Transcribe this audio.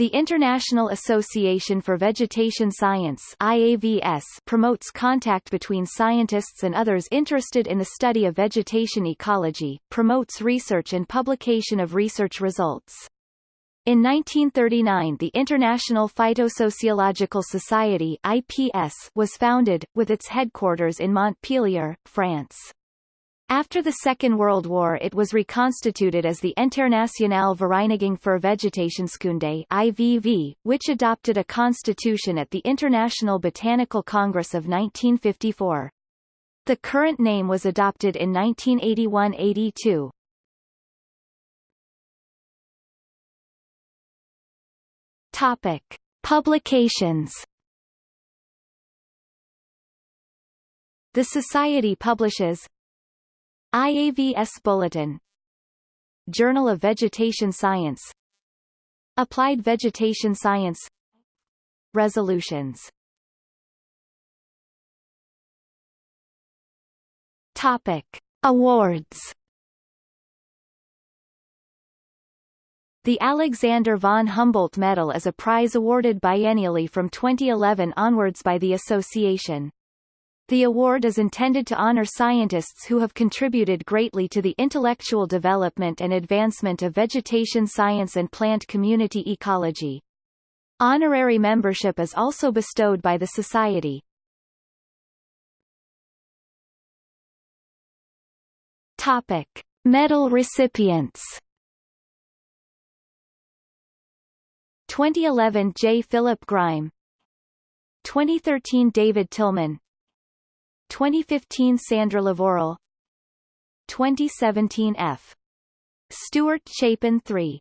The International Association for Vegetation Science IAVS promotes contact between scientists and others interested in the study of vegetation ecology, promotes research and publication of research results. In 1939 the International Phytosociological Society IPS was founded, with its headquarters in Montpellier, France. After the Second World War it was reconstituted as the Internationale Vereinigung für Vegetationskunde IVV, which adopted a constitution at the International Botanical Congress of 1954. The current name was adopted in 1981–82. Topic: Publications. The Society publishes IAVS Bulletin. Journal of Vegetation Science. Applied Vegetation Science. Resolutions. Topic. Awards. The Alexander von Humboldt Medal is a prize awarded biennially from 2011 onwards by the association. The award is intended to honor scientists who have contributed greatly to the intellectual development and advancement of vegetation science and plant community ecology. Honorary membership is also bestowed by the Society. Topic. Medal recipients 2011 J. Philip Grime 2013 David Tilman 2015 Sandra Lavorel 2017 F. Stuart Chapin 3